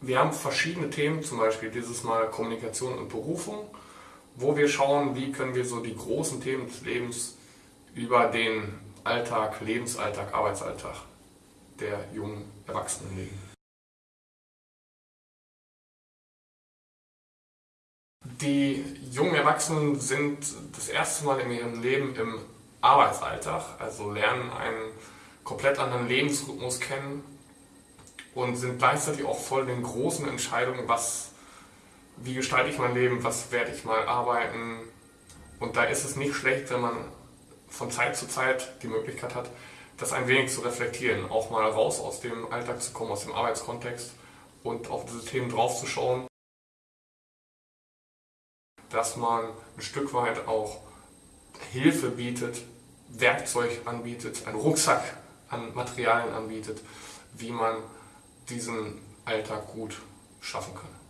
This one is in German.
Wir haben verschiedene Themen, zum Beispiel dieses Mal Kommunikation und Berufung, wo wir schauen, wie können wir so die großen Themen des Lebens über den Alltag, Lebensalltag, Arbeitsalltag der jungen Erwachsenen legen. Die jungen Erwachsenen sind das erste Mal in ihrem Leben im Arbeitsalltag, also lernen einen komplett anderen Lebensrhythmus kennen und sind gleichzeitig auch voll in den großen Entscheidungen, was, wie gestalte ich mein Leben, was werde ich mal arbeiten. Und da ist es nicht schlecht, wenn man von Zeit zu Zeit die Möglichkeit hat, das ein wenig zu reflektieren, auch mal raus aus dem Alltag zu kommen, aus dem Arbeitskontext und auf diese Themen draufzuschauen dass man ein Stück weit auch Hilfe bietet, Werkzeug anbietet, einen Rucksack an Materialien anbietet, wie man diesen Alltag gut schaffen kann.